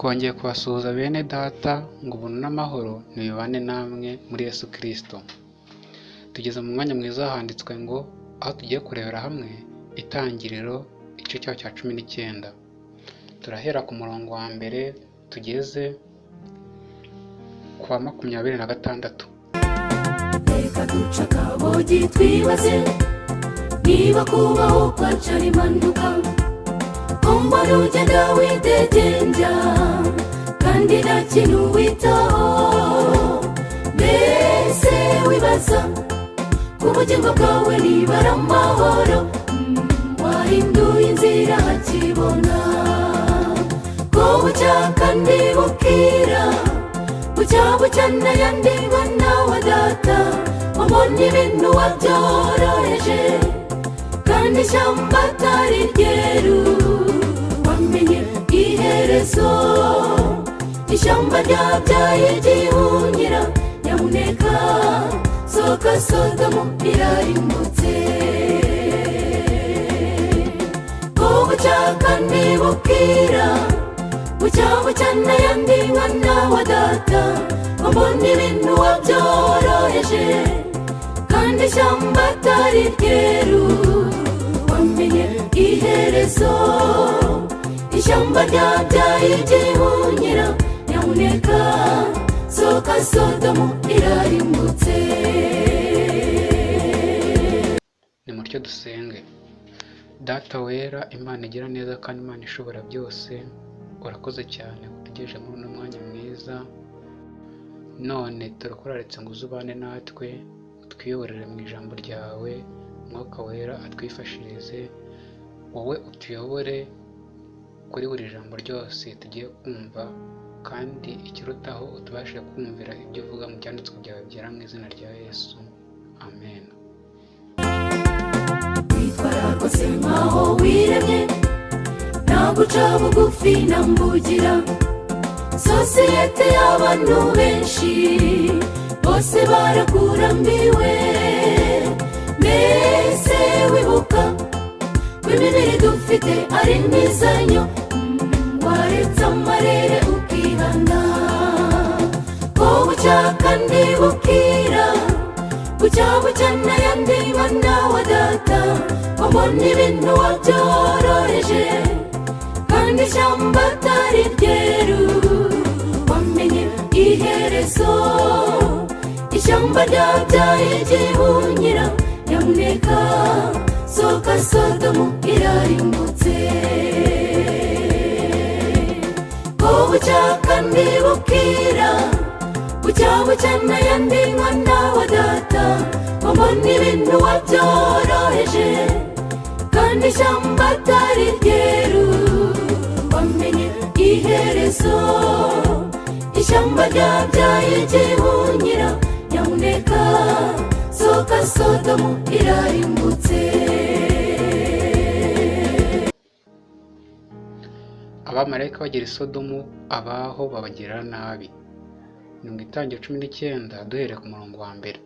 twongeye kubasuhuza bene data ngo ubuntu n'amahoro ntibibane namwe muri Yesu Kristo. Tugeze mu mwanya mwiza handitswe ngo aho tugiye kurebera hamwe itangiriro igice cyaho cya cumi n'icyenda. Turahera ku murongo wa mbere tugeze ku wa makumyabiri na gatandatu. Reka duce akabogi twibaze niba kubaho kwacu ari umbona ugenda widegenja kandi nta kintu witaho mbese wibaza ku bugingo bwawe niba ari amahoro Mm, wahinduye inzira hakibona ko bucya kandi bukira bucya bucya n'ayandi mwana wa data. Wabonye ibintu wabyoroheje kandi ishyamba atari ryeru wamenye iherezo ishyamba ryabyaye igihunyira nyamuneka soka sodomu irarimbutse bukira bucya bucya n'ayandi mwana wa data wabonye ibintu wabyoroheje kandi ishyamba atari ryeru wamenye iherezo ishyamba ryabyaye igihunyira nyamuneka. Soka sodomu irarimbutse. Nimutyo dusenge. Data wera imana igira neza kandi imana ishobora byose. Urakoze cyane utegereje muri uno mwanya mwiza. None turakuraritse ngo uzubane natwe utwiyoborere mu ijambo ryawe. Umwuka wera atwifashirize. Wowe utuyobore kuri buri jambo ryose tugiye kumva kandi ikirutaho utubashe kumvira ibyo uvuga mu byanditswe byawe byera mu izina rya yesu. Amen. Witwara rwose nkaho wiremye nta guca bugufi na mbugira sosiyete y'abantu benshi bose barakurambiwe. Mbese wibuka ko imibiri dufite ari waretse amarere ukihana ko bucya kandi bukira bucya bucya n'ayandi mwana wa data wabonye ibintu wabyoroheje kandi ishyamba atari ryeru wamenye iherezo ishyamba ryabyaye igihunyira nyamuneka soka sodomu irarimbutse bucya bukira bucya bucya n'ayandi mwana wa data. Wabona ibintu wabyoroheje kandi ishyamba atari ryeru wamenye iherezo ishyamba ryabyaye igihunyira nyamuneka soka sodomu irarimbutse abamarayika bagera i sodomu abaho babagirira nabi. Ni mu itangira cumi n'icyenda duhereye ku murongo wa mbere.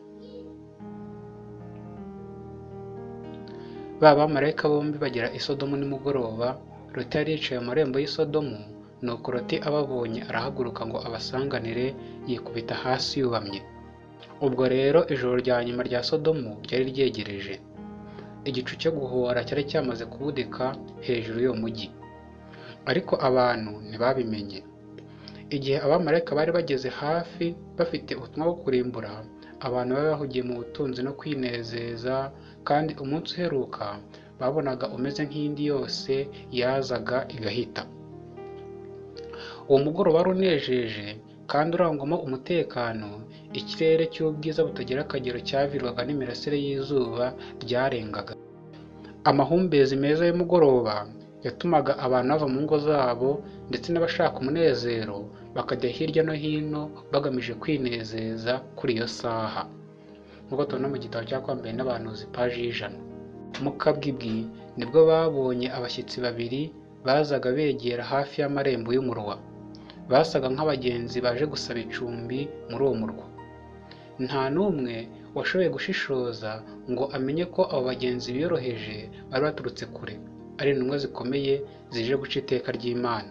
Ba bamarayika bombi bagera i sodomu nimugoroba loti yari yicaye mu marembo y'i sodomu nuko loti ababonye arahaguruka ngo abasanganire yikubita hasi yubamye. Ubwo rero ijoro rya nyuma rya sodomu ryari ryegereje. Igicu cyo guhora cyari cyamaze kubudika hejuru y'uwo mujyi ariko abantu ntibabimenye. Igihe abamarayika bari bageze hafi bafite ubutumwa bwo kurimbura abantu bari bahugiye mu butunzi no kwinezeza kandi umunsi uheruka babonaga umeze nk'indi yose yazaga igahita. Uwo mugoroba wari unejeje kandi urangwamo umutekano ikirere cy'ubwiza butagira akagero cyavirwaga n'imirasire y'izuba ryarengaga. Amahumbezi meza y'umugoroba yatumaga abantu bava mu ngo zabo ndetse n'abashaka umunezero bakajya hirya no hino bagamije kwinezeza kuri iyo saha. Nk'uko tubona mu gitabo cyakwambaye n'abahanuzi paji y'ijana. Mu kabwibwi ni bwo babonye abashyitsi babiri bazaga begera hafi y'amarembo y'umurwa. Basaga nk'abagenzi baje gusaba icumbi muri uwo murwa. Nta n'umwe washoboye gushishoza ngo amenye ko abo bagenzi biyoroheje bari baturutse kure. Ari intumwa zikomeye zije guca iteka ry'imana.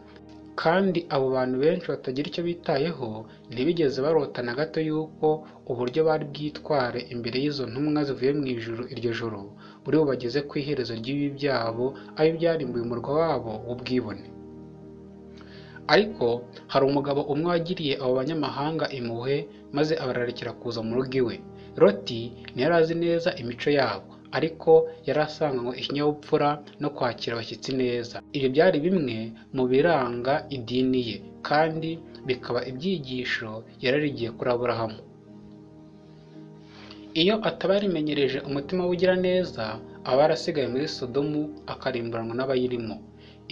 Kandi abo bantu benshi batagira icyo bitayeho ntibigeze barota na gato yuko uburyo bari bwitware imbere y'izo ntumwa zivuye mu ijuru iryo joro buri bubageze ku iherezo ry'ibi byabo aho byarimbuye umurwa wabo w'ubwibone. Ariko hari umugabo umwe wagiriye abo banyamahanga impuhwe maze abararekera kuza mu rugo iwe. Loti ntiyari azi neza imico yabo. Ariko yari asanganywe ikinyabupfura no kwakira abashyitsi neza. Ibyo byari bimwe mu biranga idini ye kandi bikaba ibyigisho yararigiye kuri aburahamu. Iyo ataba yarimenyereje umutima w'ugira neza aba yarasigaye muri sodomu akarimburanwa n'abayirimo.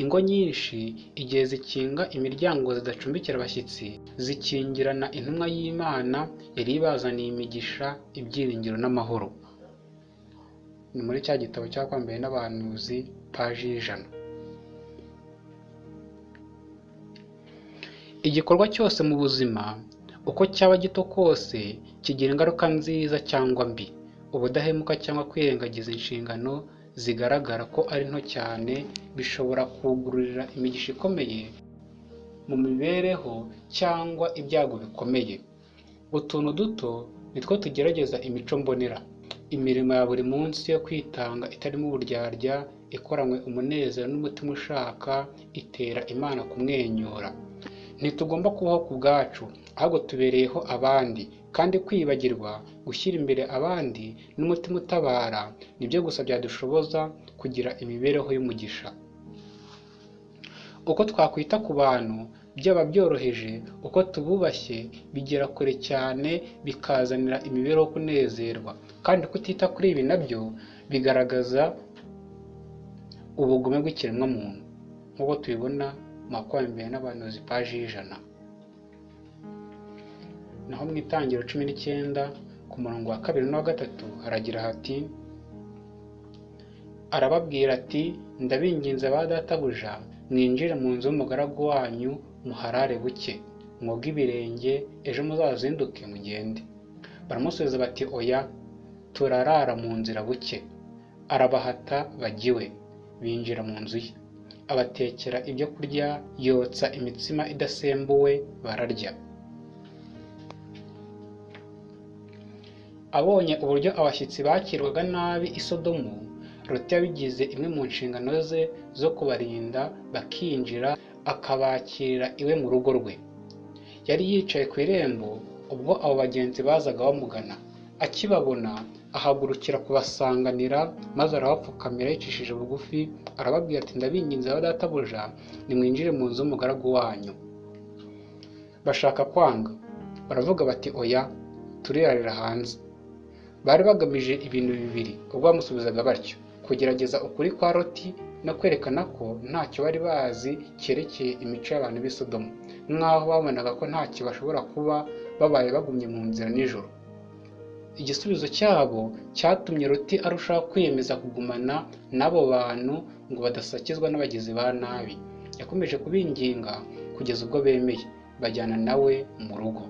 Ingo nyinshi igihe zikinga imiryango zidacumbikira abashyitsi zikingirana intumwa y'imana yari ibazaniye imigisha ibyiringiro n'amahoro. Ni muri cya gitabo cyakwambaye n'abahanuzi paji y'ijana. Igikorwa cyose mu buzima uko cyaba gito kose kigira ingaruka nziza cyangwa mbi. Ubudahemuka cyangwa kwirengagiza inshingano zigaragara ko ari nto cyane bishobora kugururira imigisha ikomeye mu mibereho cyangwa ibyago bikomeye. Utuntu duto nitwo tugerageza imico mbonera. Imirimo ya buri munsi yo kwitanga itarimo uburyarya ikoranywe umunezero n'umutima ushaka itera imana kumwenyura. Ntitugomba kubaho ku bwacu ahubwo tubereyeho abandi. Kandi kwibagirwa gushyira imbere abandi n'umutima utabara ni byo gusa byadushoboza kugira imibereho y'umugisha. Uko twakwita ku bantu byaba byoroheje uko tububashye bigera kure cyane bikazanira imibereho kunezerwa. Kandi kutita kuri ibi na byo bigaragaza ubugome bw'ikiremwamuntu. Nk'uko tubibona mu makwambere n'abahanuzi paji y'ijana naho mu itangiro cumi n'icyenda ku murongo wa kabiri n'uwa gatatu haragira hati arababwira ati ndabinginze ba databuja mwinjire mu nzu y'umugaragu wanyu muharare buke. Mwoge ibirenge ejo muzazinduke mugende. Baramusubiza bati oya turarara mu nzira buke. Arabahata bagiwe binjira mu nzu ye. Abatekera ibyo kurya yotsa imitsima idasembuwe bararya. Abonye uburyo abashyitsi bakirwaga nabi i sodomu loti yabigize imwe mu nshingano ze zo kubarinda bakinjira akabakirira iwe mu rugo rwe. Yari yicaye ku irembo ubwo abo bagenzi bazaga bamugana. Akibabona ahagurukira kubasanganira maze arabapfukamira yicishije bugufi arababwira ati ndabinginze ba databuja nimwinjire mu nzu y'umugaragu wanyu. Bashaka kwanga. Baravuga bati oya turirarira hanze. Bari bagamije ibintu bibiri ubwo bamusubizaga batyo. Kugerageza ukuri kwa loti no kwerekana ko ntacyo bari bazi cyerekeye imico y'abantu b'i Sodomu nk'aho babonaga ko ntacyo bashobora kuba babaye bagumye mu nzira nijoro. Igisubizo cyabo cyatumye loti arushaho kwiyemeza kugumana n'abo bantu ngo badasakizwa n'abagizi ba nabi. Yakomeje kubinginga kugeza ubwo bemeye bajyana nawe mu rugo.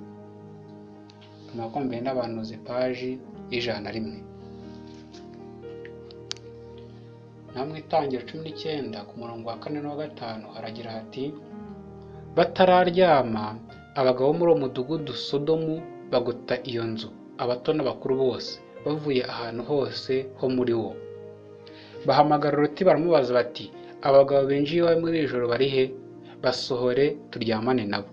Amakombe n'abahanuzi paji y'ijana na rimwe. Mu itangira cumi n'icyenda ku murongo wa kane n'uwa gatanu haragira hati batararyama abagabo bo muri uwo mudugudu sodomu bagota iyo nzu abato n'abakuru bose bavuye ahantu hose ho muri wo. Bahamagara uruti baramubaza bati abagabo binjiye iwawe muri iri joro bari he? Basohore turyamane nabo.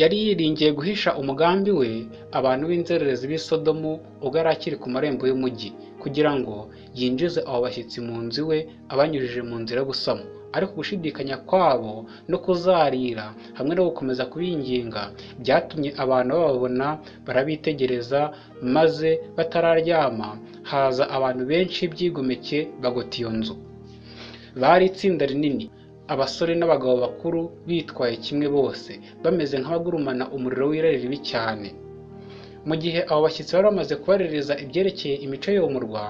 Yari yiringiye guhisha umugambi we abantu b'inzererezi b'i Sodomu ubwo yari akiri ku marembo y'umujyi kugira ngo yinjize abo bashyitsi mu nzu iwe abanyujije mu nzira yo gusama. Ariko gushidikanya kwabo no kuzarira hamwe no gukomeza kubinginga byatumye abantu bababona barabitegereza maze batararyama. Haza abantu benshi byigomeke bagota iyo nzu. Bari itsinda rinini. Abasore n'abagabo bakuru bitwaye kimwe bose. Bameze nk'abagurumana umuriro w'irari ribi cyane. Mu gihe abo bashyitsi bari bamaze kubaririza ibyerekeye imico y'umurwa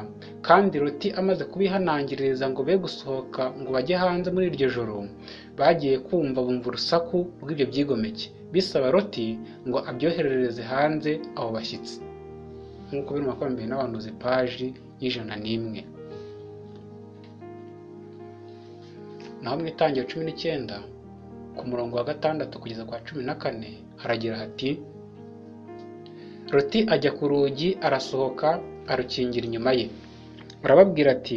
kandi Loti amaze kubihanangiririza ngo be gusohoka ngo bajye hanze muri iryo joro bagiye kumva bumva urusaku rw'ibyo byigomeke. Bisaba Loti ngo abyoherereze hanze abo bashyitsi. Nk'uko biri mu makumyabiri n'abantuzi paji y'ijana n'imwe. Naho mu itangiro cumi n'icyenda ku murongo wa gatandatu kugeza kwa cumi na kane haragira hati Loti ajya ku rugi arasohoka arukingira inyuma ye. Arababwira ati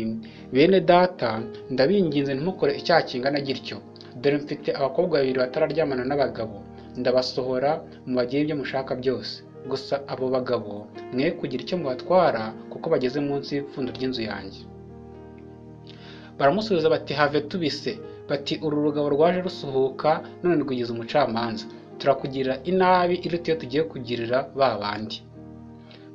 bene data ndabinginze ntimukore icyaha kingana gityo. Dore mfite abakobwa babiri batararyamana n'abagabo. Ndabasohora mubagire ibyo mushaka byose. Gusa abo bagabo mwe kugira icyo mubatwara kuko bageze munsi y'ipfundo ry'inzu yanjye. Baramusubiza bati have tubise. Bati uru rugabo rwaje rusuhuka none rwigize umucamanza. Turakugirira inabi iruta iyo tugiye kugirira ba bandi.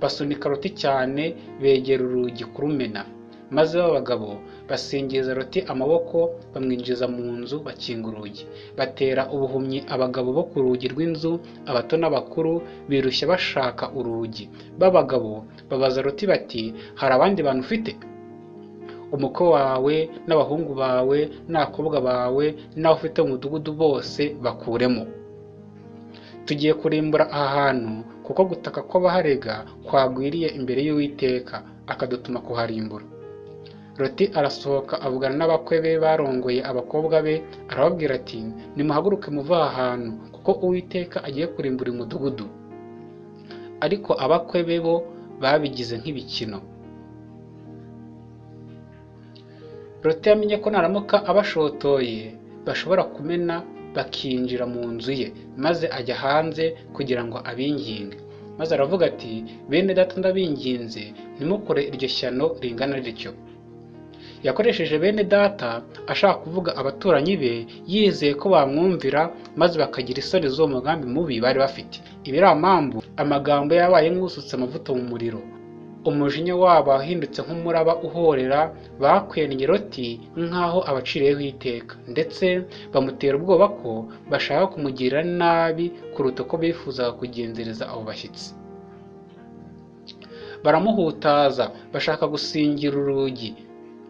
Basunika Loti cyane begera urugi kurumena maze ba bagabo basingiza Loti amaboko bamwinjiza mu nzu bakinga urugi. Batera ubuhumyi abagabo bo ku rugi rw'inzu abato n'abakuru birushya bashaka urugi. B'abagabo babaza Loti bati hari abandi bantu ufite? Umukwe wawe n'abahungu bawe n'abakobwa bawe n'abo ufite mu mudugudu bose bakuremo. Tugiye kurimbura aha hantu kuko gutaka kw'abaharega kwagwiriye imbere y'uwiteka akadutuma kuharimbura. Loti arasohoka avugana n'abakwe be barongoye abakobwa be arababwira ati nimuhaguruke muve aha hantu kuko uwiteka agiye kurimbura umudugudu. Ariko abakwe be bo babigize nk'ibikino. Loti yamenye ko naramuka abashotoye bashobora kumena bakinjira mu nzu ye maze ajya hanze kugira ngo abinginge. Maze aravuga ati bene data ndabinginze ntimukore iryo shyano ringana rityo. Yakoresheje bene data ashaka kuvuga abaturanyi be yizeye ko bamwumvira maze bakagira isoni z'uwo mugambi mubi bari bafite. Ibiramambu amagambo yabaye nk'usutse amavuta mu muriro. Umujinya wabo wahindutse nk'umuraba uhorera bakwennye Loti nk'aho abaciriyeho iteka. Ndetse bamutera ubwoba ko bashaka kumugirira nabi kuruta uko bifuzaga kugenzereza abo bashyitsi. Baramuhutaza bashaka gusingira urugi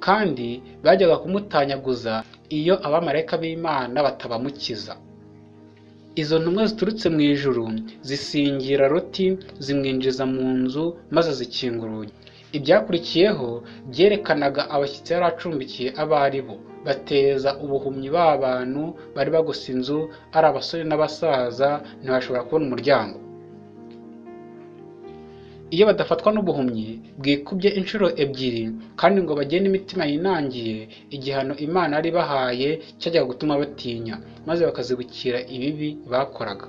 kandi bajyaga kumutanyaguza iyo abamarayika b'imana batabamukiza. Izo ntumwa ziturutse mu ijuru zisingira Loti zimwinjiza mu nzu maze zikinga urugi ibyakurikiyeho byerekanaga abashyitsi yari acumbikiye abo ari bo. Bateza ubuhumyi ba bantu bari bagose inzu ari abasore n'abasaza ntibashobora kubona umuryango. Iyo badafatwa n'ubuhumyi bwikubye inshuro ebyiri kandi ngo bagende imitima yinangiye igihano imana yari bahaye cyajyaga gutuma batinya maze bakazibukira ibibi bakoraga.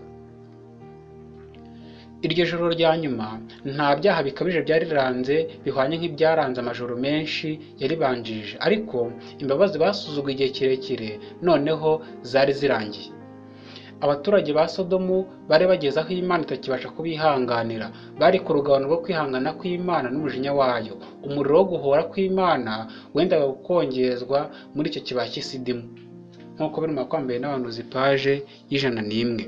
Iryo joro rya nyuma nta byaha bikabije byariranze bihwanye nk'ibyaranze amajoro menshi yaribanjirije ariko imbabazi basuzuguye igihe kirekire noneho zari zirangiye. Abaturage ba sodomu bari bageze aho imana itakibasha kubihanganira. Bari ku rugabano rwo kwihangana kw'imana n'umujinya wayo. Umuriro wo guhora kw'imana wendaga gukongezwa muri icyo kibaya cy'isidimu nk'uko biri mu makwambaye n'abantu paje y'ijana n'imwe.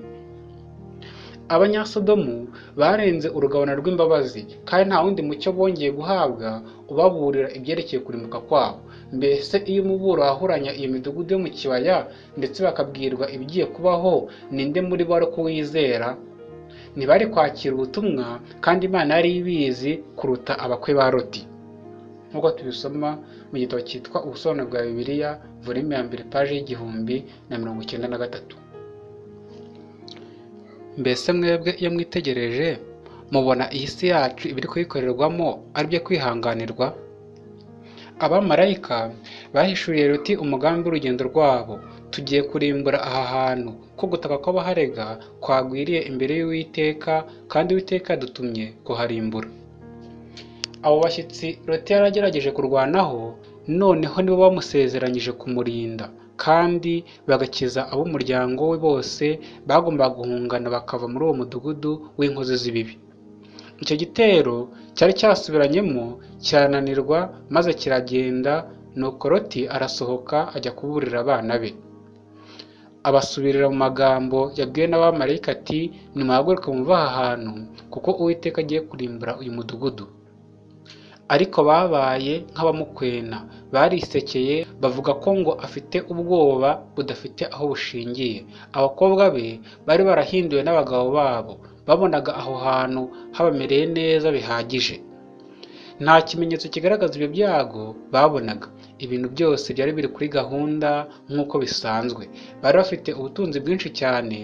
Abanyasodomu barenze urugabano rw'imbabazi kandi nta wundi mucyo bongeye guhabwa ubaburira ibyerekeye kurimbuka kwabo. Mbese iyo umuburo wahuranya iyo midugudu yo mu kibaya ndetse bakabwirwa ibigiye kubaho ninde muri bo kuwizera ntibari kwakira ubutumwa kandi imana yari ibizi kuruta abakwe ba Loti. Nk'uko tubisoma mu gitabo cyitwa ubusobanuro bwa bibiliya volume ya mbere paje y'igihumbi na mirongo icyenda na gatatu. Mbese mwebwe iyo mwitegereje mubona iyi si yacu ibiri kuyikorerwamo ari byo kwihanganirwa? Abamarayika bahishuriye Loti umugambi w'urugendo rwabo. Tugiye kurimbura aha hantu. Ko gutaka kw'abaharega kwagwiriye imbere y'uwiteka kandi uwiteka yadutumye kuharimbura. Abo bashyitsi Loti yaragerageje kurwanaho noneho nibo bamusezeranyije kumurinda. Kandi bagakiza ab'umuryango we bose bagombaga guhungana bakava muri uwo mudugudu w'inkozi z'ibibi. Icyo gitero cyari cyasubiranyemo kirananirwa maze kiragenda nuko Loti arasohoka ajya kuburira abana be. Abasubirira mu magambo yabwiwe n'abamarayika ati nimuhaguruke muve aha hantu kuko uwiteka agiye kurimbura uyu mudugudu. Ariko babaye nk'abamukwena barisekeye bavuga ko ngo afite ubwoba budafite aho bushingiye. Abakobwa be bari barahinduwe n'abagabo babo babonaga aho hantu habamereye neza bihagije. Nta kimenyetso kigaragaza ibyo byago babonaga. Ibintu byose byari biri kuri gahunda nk'uko bisanzwe. Bari bafite ubutunzi bwinshi cyane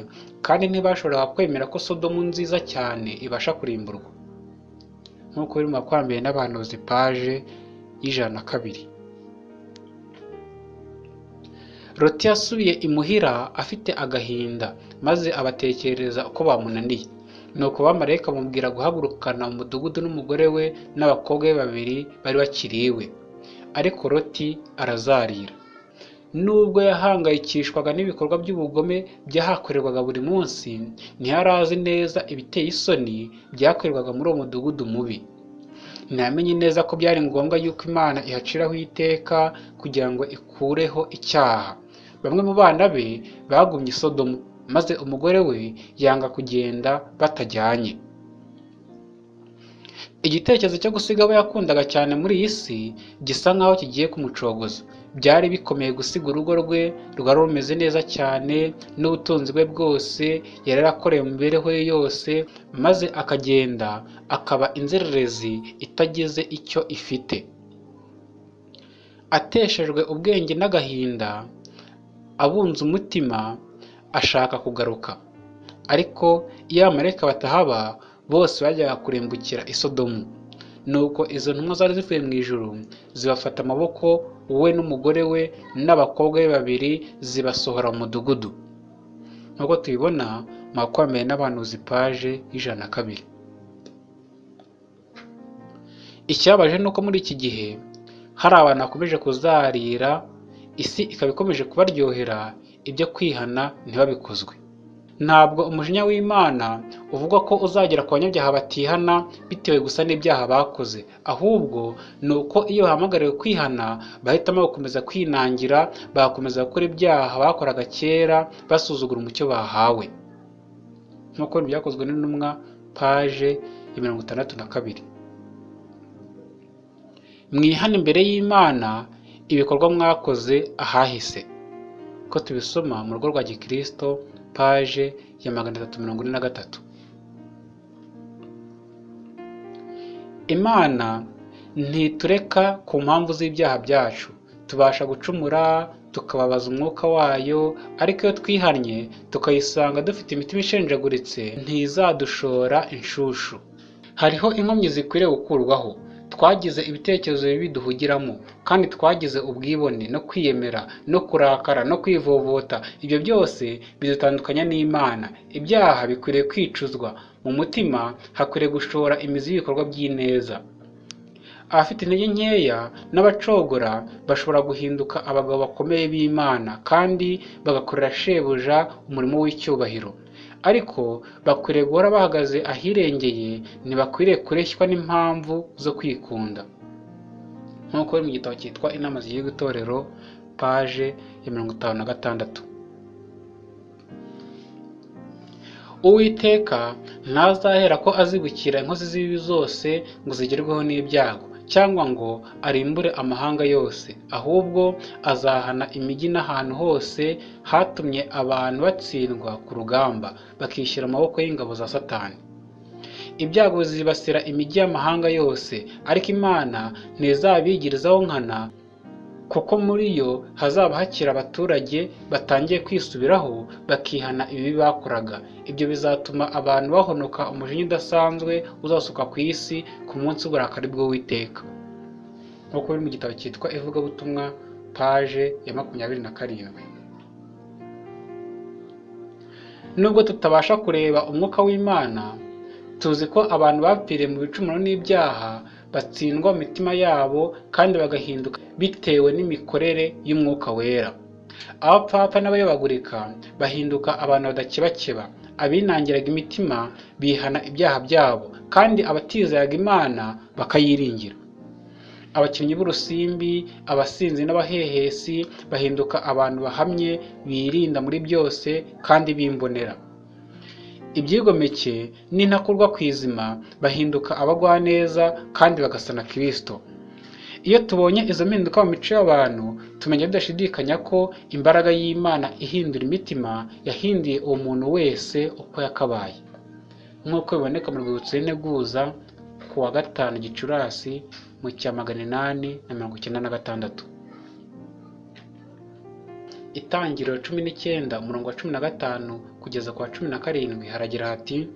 kandi ntibashoboraga kwemera ko sodomu nziza cyane ibasha kurimburwa. Nk'uko biri mu makwambere n'abahanuzi paje y'ijana na kabiri. Loti yasubiye imuhira afite agahinda maze abatekerereza uko bamunaniye. Nuko bamarayika bamubwira guhagurukana mu mudugudu n'umugore we n'abakobwa be babiri bari bakiri iwe ariko loti arazarira. Nubwo yahangayikishwaga n'ibikorwa by'ubugome byahakorerwaga buri munsi ntiyari neza ibiteye isoni byakorerwaga muri uwo mudugudu mubi. Ntiyamenye neza ko byari ngombwa yuko imana ihaciraho iteka kugira ngo ikureho icyaha. Bamwe mu bana be bagumye i sodomu. Maze umugore we yanga kugenda batajyanye. Igitekerezo cyo gusiga abo yakundaga cyane muri iyi si gisa nkaho kigiye kumucogoza. Byari bikomeye gusiga urugo rwe rwari rumeze neza cyane n'ubutunzi bwe bwose yari yarakoreye mu mibereho ye yose maze akagenda akaba inzererezi itagize icyo ifite. Ateshejwe ubwenge n'agahinda abunze umutima ashaka kugaruka. Ariko iyo abamarayika batahaba bose bajyaga kurimbukira i sodomu. Nuko izo ntumwa zari zivuye mu ijuru zibafata amaboko we n'umugore we n'abakobwa be babiri zibasohora mu mudugudu. Nk'uko tubibona mu makwambere n'abahanuzi paje y'ijana na kabiri. Icyabaje ni uko muri iki gihe hari abantu bakomeje kuzarira isi ikaba ikomeje kubaryohera ibyo kwihana ntibabikozwe. Ntabwo umujinya w'imana uvuga ko uzagera ku banyabyaha batihana bitewe gusa n'ibyaha bakoze. Ahubwo ni uko iyo bahamagariwe kwihana bahitamo gukomeza kwinangira bagakomeza gukora ibyaha bakoraga kera basuzugura umucyo bahawe. Nk'uko byakozwe n'intumwa paje ya mirongo itandatu na kabiri. Mwihane imbere y'imana ibikorwa mwakoze ahahise. Ko tubisoma mu rugo rwa gikirisito paje ya magana atatu mirongo ine na gatatu. Imana ntitureka ku mpamvu z'ibyaha byacu. Tubasha gucumura tukababaza umwuka wayo ariko iyo twihannye tukayisanga dufite imitima ishenjaguritse ntizadushora inshushu. Hariho inkomyi zikwiriye gukurwaho. Twagize ibitekerezo bibi duhugiramo kandi twagize ubwibone no kwiyemera no kurakara no kwivovota. Ibyo byose bidutandukanya n'imana. Ibyaha bikwiriye kwicuzwa mu mutima hakwiriye gushora imizi y'ibikorwa by'ineza. Abafite intege nkeya n'abacogora bashobora guhinduka abagabo bakomeye b'imana kandi bagakorera shebuja umurimo w'icyubahiro. Ariko bakwiriye guhora bahagaze ahirengeye ntibakwiriye kureshywa n'impamvu zo kwikunda. Nk'uko biri mu gitabo cyitwa inama zigiye itorero paje ya mirongo itanu na gatandatu. Uwiteka ntazahera ko azibukira inkozi z'ibibi zose ngo zigerweho n'ibyago. Cyangwa ngo arimbure amahanga yose ahubwo azahana imijyi n'ahantu hose hatumye abantu batsindwa ku rugamba bakishyira amaboko y'ingabo za satani. Ibyago bizibasira imijyi y'amahanga yose ariko imana ntizabigirizaho nkana kuko muri yo hazaba hakiri abaturage batangiye kwisubiraho bakihana ibibi bakoraga. Ibyo bizatuma abantu bahonoka umujinya udasanzwe uzasuka ku isi ku munsi w'uburakari bw'uwiteka. Nk'uko biri mu gitabo cyitwa ivugabutumwa paje ya makumyabiri na karindwi. Nubwo tutabasha kureba umwuka w'imana tuzi ko abantu bapfiriye mu bicumuro n'ibyaha batsindwa mu mitima yabo kandi bagahinduka bitewe n'imikorere y'umwuka wera. Abapfapfa n'abayobagurika bahinduka abantu badakebakeba. Abinangiraga imitima bihana ibyaha byabo kandi abatizeraga imana bakayiringira. Abakinnyi b'urusimbi abasinzi n'abahehesi bahinduka abantu bahamye birinda muri byose kandi bimbonera. Ibyigomeke n'intakurwa ku izima bahinduka abagwaneza kandi bagasana kirisito iyo tubonye izo mpinduka mu mico y'abantu tumenya tudashidikanya ko imbaraga y'imana ihindura imitima yahinduye uwo muntu wese uko yakabaye. Nk'uko biboneka mu rwibutso y'integuza ku wa gatanu gicurasi mu cya magana inani na mirongo icyenda na gatandatu. Itangiriro cumi n'icyenda umurongo wa cumi na gatanu kugeza ku wa cumi na karindwi haragira hati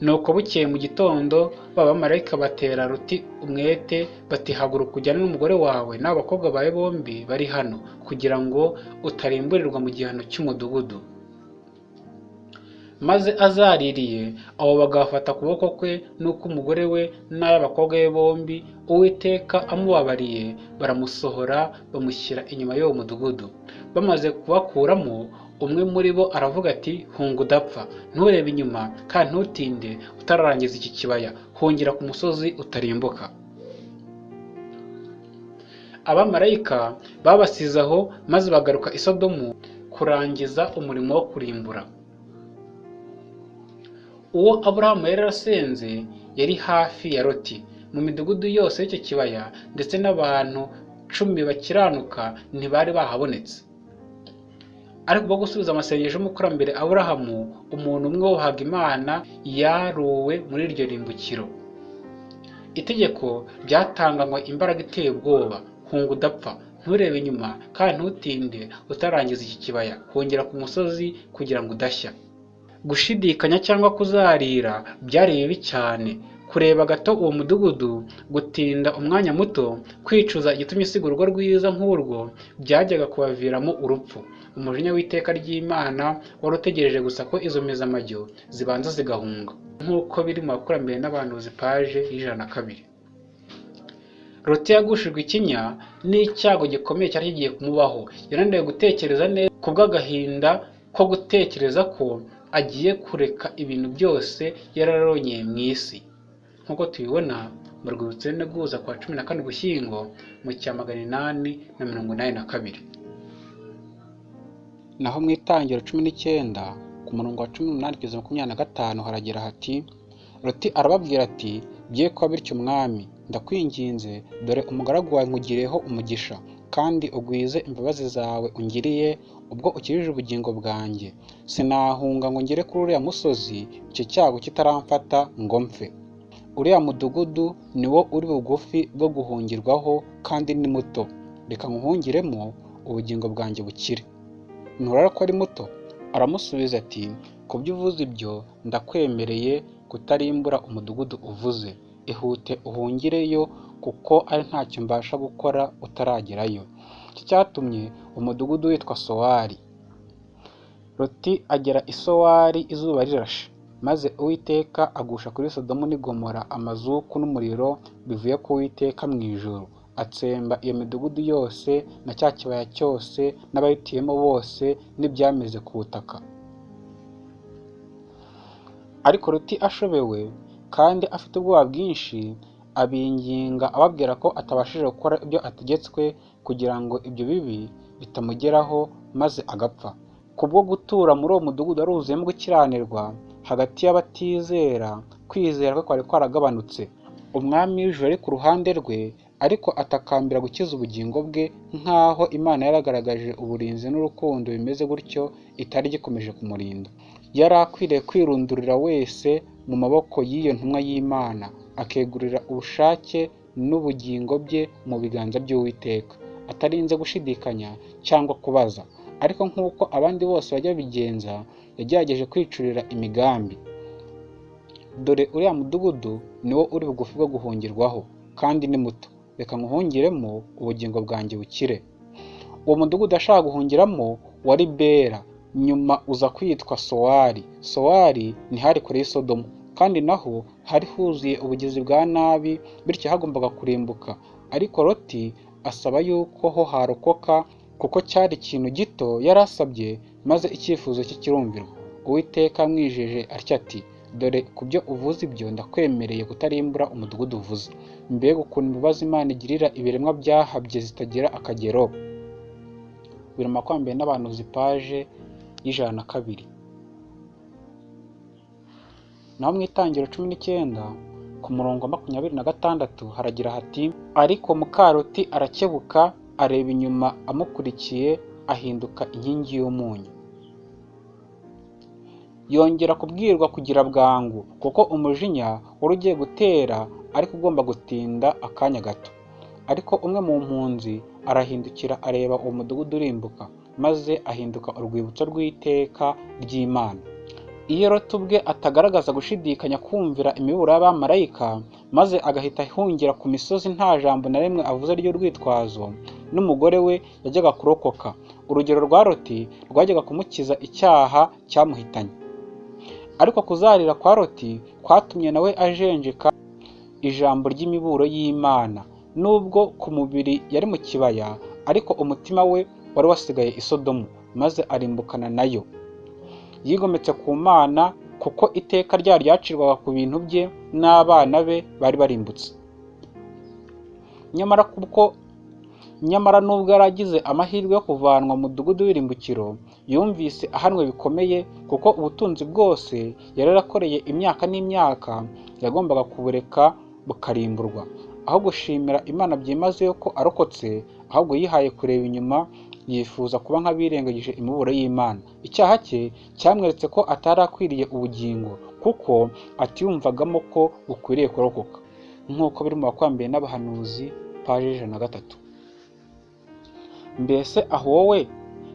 nuko bukeye mu gitondo ba bamarayika batera ruti umwete bati haguruka ujyane n'umugore wawe n'abakobwa bawe bombi bari hano kugira ngo utarimburirwa mu gihano cy'umudugudu. Maze azaririye abo bagafata ukuboko kwe n'uk'umugore we n'ay'abakobwa be bombi uwiteka amubabariye baramusohora bamushyira inyuma y'uwo mudugudu. Bamaze kubakuramo umwe muri bo aravuga ati hunga udapfa nturebe inyuma kandi ntutinde utararangiza iki kibaya hongera ku musozi utarimbuka. Abamarayika babasize aho maze bagaruka i sodomu kurangiza umurimo wo kurimbura. Uwo aburahamu yari yarasenze yari hafi ya loti. Mu midugudu yose y'icyo kibaya ndetse n'abantu cumi bakiranuka ntibari bahabonetse. Ariko ubwo gusubiza amasengesho y'umukurambere aburahamu umuntu umwe wubahaga imana yaruwe muri iryo rimbukiro. Itegeko ryatanganywe imbaraga iteye ubwoba. Hunga udapfa nturebe inyuma kandi ntutinde utarangiza iki kibaya. Hongera ku musozi kugira ngo udashya. Gushidikanya cyangwa kuzarira byari bibi cyane. Kureba gato uwo mudugudu gutinda umwanya muto kwicuza igitumye usiga urugo rwiza nk'urwo byajyaga kubaviramo urupfu. Umujinya w'iteka ry'imana wari utegereje gusa ko izo mezamajyo zibanza zigahunga. Nk'uko biri mu bakurambere n'abantuzi paje y'ijana na kabiri. Loti yagushijwe ikinya n'icyago gikomeye cyari kigiye kumubaho. Yananiwe gutekereza neza ku bw'agahinda ko gutekereza ko agiye kureka ibintu byose yararonyeye mu isi. Nk'uko tubibona mu rwibutso guhuza kwa cumi na kane ugushyingo mu cya magana inani na mirongo inani na kabiri. Naho mu itangiro cumi n'icyenda ku murongo wa cumi n'umunani kugeza makumyabiri na gatanu haragira hati Loti arababwira ati bye kuba bityo umwami ndakwinginze dore umugaragu wawe nkugiriyeho umugisha. Kandi ugwize imbabazi zawe ungiriye ubwo ukirije ubugingo bwanjye. Sinahunga ngo ngere kuri uriya musozi icyo cyago kitaramfata ngo mpfe. Uriya mudugudu ni wo uri bugufi bwo guhungirwaho kandi ni muto. Reka nkuhungiremo ubugingo bwanjye bukire. Nturara ko ari muto? Aramusubiza ati ku byo uvuze ibyo ndakwemereye kutarimbura umudugudu uvuze. Ihute uhungireyo kuko ari ntacyo mbasha gukora utaragerayo. Iki cyatumye umudugudu witwa sowari. Loti agera i sowari izuba rirashe. Maze uwiteka agusha kuri sodomu n'igomora amazuku n'umuriro bivuye ku uwiteka mu ijoro atsemba iyo midugudu yose na cya kibaya cyose n'abayituyemo bose n'ibyameze ku butaka. Ariko Loti ashobewe kandi afite ubwoba bwinshi abinginga ababwira ko atabashije gukora ibyo ategetswe kugira ngo ibyo bibi bitamugeraho maze agapfa. Kubwo gutura muri uwo mudugudu wari wuzuyemo gukiranirwa hagati y'abatizera kwizera kwe kwari kwaragabanutse. Umwami w'ijuru ari ku ruhande rwe ariko atakambira gukiza ubugingo bwe nk'aho imana yaragaragaje uburinzi n'urukundo bimeze gutyo itari gikomeje kumurinda. Yari akwiriye kwirundurira wese mu maboko y'iyo ntumwa y'imana. Akegurira ubushake n'ubugingo bye mu biganza by'uwiteka. Atarinze gushidikanya cyangwa kubaza. Ariko nk'uko abandi bose bajya babigenza yagerageje kwicurira imigambi. Dore uriya mudugudu ni wo uri bugufi bwo guhungirwaho kandi ni muto. Reka nkuhungiremo ubugingo bwanjye bukire. Uwo mudugudu ashaka guhungiramo wari bera nyuma uza kwitwa sowari. Sowari ni hari kure y'isodomu kandi naho hari huzuye ubugizi bwa nabi bityo hagombaga kurimbuka. Ariko loti asaba yuko ho harokoka kuko cyari ikintu gito yari asabye maze icyifuzo cye kirumvirwa. Uwiteka amwijeje atya ati dore ku byo uvuze ibyo ndakwemereye kutarimbura umudugudu uvuze. Mbega ukuntu imbabazi imana igirira ibiremwa byahabye zitagira akagero. Biri makwambere n'abantu zipaje y'ijana na kabiri. Naho mu itangiro cumi n'icyenda ku murongo wa makumyabiri na gatandatu haragira hati ariko mukaroti arakebuka areba inyuma amukurikiye ahinduka inkingi y'umunyu. Yongera kubwirwa kugira bwangu kuko umujinya wari ugiye gutera ariko ugomba gutinda akanya gato. Ariko umwe mu mpunzi arahindukira areba uwo mudugudu urimbuka maze ahinduka urwibutso rw'iteka ry'imana. Iyo Loti ubwe atagaragaza gushidikanya kumvira imiburo y'abamarayika maze agahita ahungira ku misozi nta jambo na rimwe avuze ry'urwitwazo n'umugore we yajyaga kurokoka. Urugero rwa Loti rwajyaga kumukiza icyaha cyamuhitanye. Ariko kuzarira kwa Loti kwatumye nawe ajenjeka ijambo ry'imiburo y'Imana. Nubwo ku mubiri yari mu kibaya ariko umutima we wari wasigaye i Sodomu maze arimbukana na yo yigometse ku Mana kuko iteka ryayo ryacirwaga ku bintu bye n'abana be bari barimbutse. Nyamara kuko nyamara nubwo yari agize amahirwe yo kuvanwa mu mudugudu w'irimbukiro yumvise ahanwe bikomeye kuko ubutunzi bwose yari yarakoreye imyaka n'imyaka yagombaga kubureka bukarimburwa. Aho gushimira Imana byimazeyo ko arokotse ahubwo yihaye kureba inyuma yifuza kuba nk'abirengagije imiburo y'Imana. Icyaha cye cyamweretse ko atari akwiriye ubugingo kuko atiyumvagamo ko bukwiriye kurokoka. Nk'uko biri mu bakwambiye n'abahanuzi paji ijana na gatatu. Mbese aho wowe?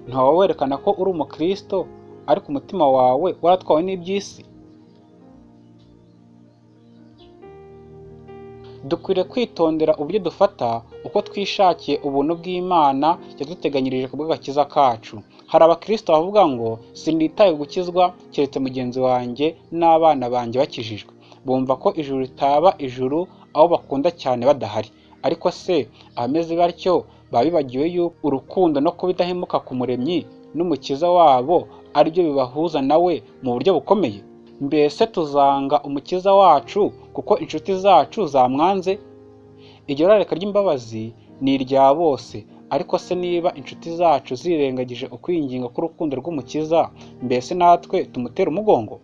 Ntawe werekana ko uri umukristo ariko umutima wawe waratwawe n'iby'isi? Dukwiriye kwitondera uburyo dufata uko twishakiye ubuntu bw'Imana yaduteganyirije ku bw'agakiza kacu. Hari abakristo bavuga ngo sinitaye gukizwa keretse mugenzi wanjye n'abana banjye bakijijwe. Bumva ko ijuru ritaba ijuru aho bakunda cyane badahari. Ariko se abameze batyo baba bibagiwe yuko urukundo no kuba ku muremyi n'umukiza wabo ari byo bibahuza nawe mu buryo bukomeye? Mbese tuzanga umukiza wacu kuko inshuti zacu zamwanze? Iryo rareka ry'imbabazi ni irya bose ariko se niba inshuti zacu zirengagije ukwinginga k'urukundo rw'umukiza mbese natwe tumutera umugongo?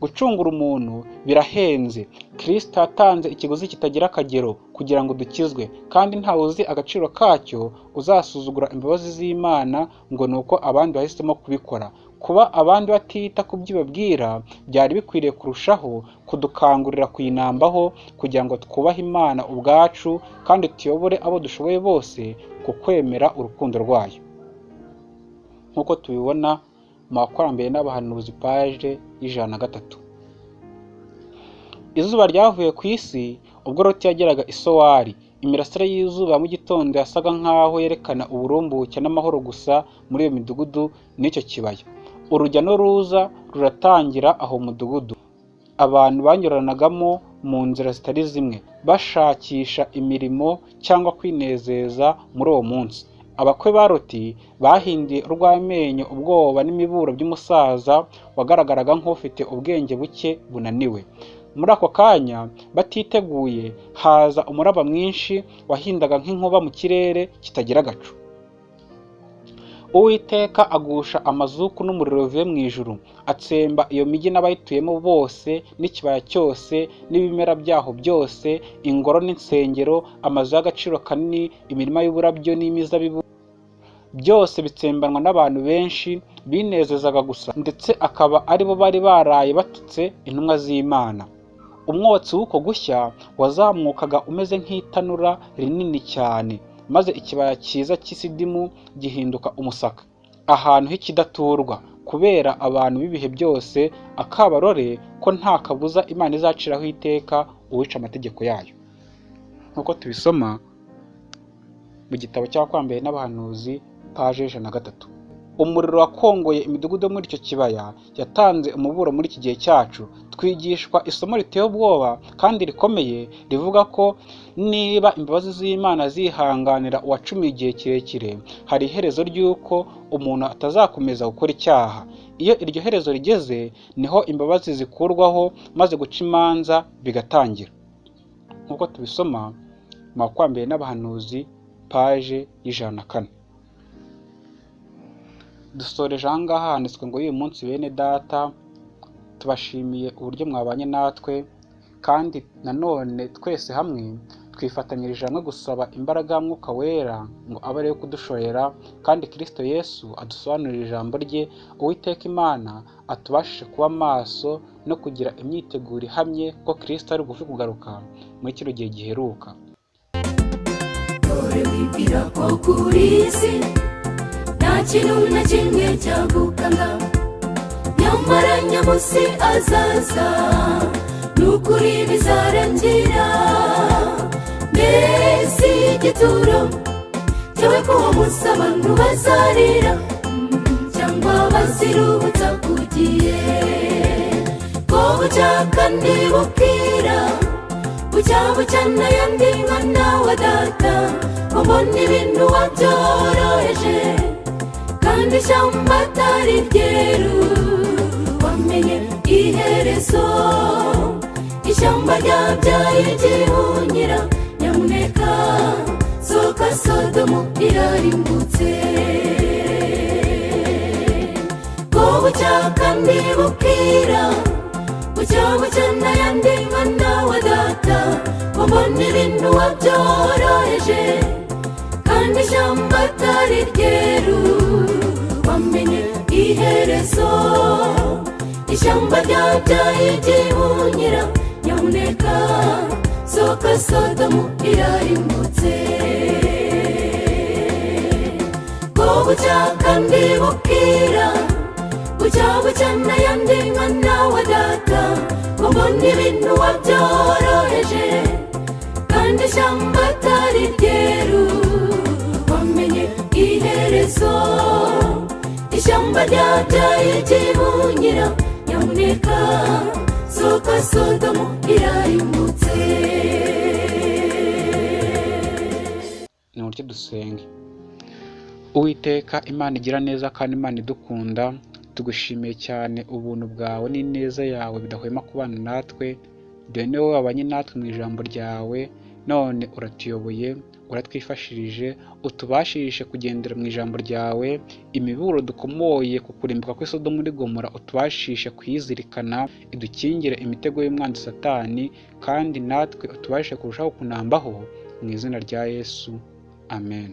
Gucungura umuntu birahenze. Kirisita yatanze ikiguzi kitagira akagero kugira ngo dukizwe kandi ntawe uzi agaciro kacyo uzasuzugura imbabazi z'imana ngo ni uko abandi bahisemo kubikora. Kuba abandi batita ku byo ibabwira byari bikwiriye kurushaho kudukangurira kuyinambaho kugira ngo twubahe imana ubwacu kandi tuyobore abo dushoboye bose ku kwemera urukundo rwayo. Nk'uko tubibona mu bakurambere n'abahanuzi paje y'ijana na gatatu. Izuba ryavuye ku isi ubwo Loti yageraga i Sowari. Imirasire y'izuba mu gitondo yasaga nk'aho yerekana uburumbuke n'amahoro gusa muri iyo midugudu n'icyo kibaya urujya n'uruza ruratangira aho mu mudugudu. Abantu banyuranagamo mu nzira zitari zimwe. Bashakisha imirimo cyangwa kwinezeza muri uwo munsi. Abakwe ba Loti bahindiye urw'amenyo ubwoba n'imiburo by'umusaza wagaragaraga nk'ufite ubwenge buke bunaniwe. Muri ako kanya batiteguye haza umuraba mwinshi wahindaga nk'inkuba mu kirere kitagira agacu uwiteka agusha amazuku n'umuriro bivuye mu ijuru atsemba iyo migi n'abayituyemo bose n'ikibaya cyose n'ibimera byaho byose ingoro n'insengero amazu y'agaciro kanini imirima y'uburabyo n'imizabibu byose bitsembanwa n'abantu benshi binezezaga gusa ndetse akaba ari bo bari baraye batutse intumwa z'imana. Umwotsi w'uko gushya wazamukaga umeze nk'itanura rinini cyane. Maze ikibaya cyiza cy'isidimu gihinduka umusaka. Ahantu h'ikidaturwa kubera abantu b'ibihe byose akabarore ko nta kabuza imana izaciraho iteka uwica amategeko yayo. Nk'uko tubisoma mu gitabo cy'abakwambere n'abahanuzi paje ijana na gatatu. Umuriro wakongoye imidugudu yo muri icyo kibaya yatanze umuburo muri iki gihe cyacu. Twigishwa isomo riteye ubwoba kandi rikomeye rivuga ko niba imbabazi z'imana zihanganira uwacumiye igihe kirekire hari iherezo ry'uko umuntu atazakomeza gukora icyaha. Iyo iryo herezo rigeze ni ho imbabazi zikurwaho maze guca imanza bigatangira. Nk'uko tubisoma mu bakwambere n'abahanuzi paje y'ijana na kane. Dusoreje aha ngaha handitswe ngo y'uyu munsi bene data tubashimiye uburyo mwabanye natwe kandi nanone twese hamwe twifatanyirije hamwe gusaba imbaraga ya mwuka wera ngo abe ariyo kudushorera kandi kirisito yesu adusobanurire ijambo rye uwiteka imana atubashishe kuba maso no kugira imyiteguro ihamye ko kirisito ari bugufi kugaruka muri kino gihe giheruka. Dore wibwira ko kuri iyi si nta kintu na kimwe cyagukanga nyamara nyamusi azaza n'ukuri bizarangira mbese igituro cyawe ko uwo munsi abantu bazarira mm, cyangwa baziruhutsa ku gihe ko bucya kandi bukira bucya bucya n'ayandi mwana wa data. Ubona ibintu wabyoroheje kandi ishyamba atari ryeru wamenye iherezo. Ishyamba ryabyaye igihunyira nyamuneka. Soka sodomu irarimbutse. Ko bucya kandi bukira bucya bucya n'ayandi mwana wa data ubona ibintu wabyoroheje kandi ishyamba atari ryeru iherezo ishyamba ryabyaye igihunyira nyamuneka soka sodomu irarimbutse. Ko bucya kandi bukira bucya bucya n'ayandi mwana wa data ubona ibintu wabyoroheje kandi ishyamba atari ryeru wamenye iherezo. Ishyamba ryabyaye igihunyira nyamuneka soka sodomu irarimbutse ni uburyo dusenge uwiteka imana igira neza kandi imana idukunda tugushimiye cyane ubuntu bwawe n'ineza yawe bidahwema kubana natwe. Dore ni wabanye natwe mu ijambo ryawe none uratuyoboye. Uratwifashirije utubashishe kugendera mu ijambo ryawe imiburo dukomoye ku kurimbuka kw'isodo muri gomora utubashishe kuyizirikana idukingire imitego y'umwanzi satani kandi natwe utubashishe kurushaho kunambaho mu izina rya yesu. Amen.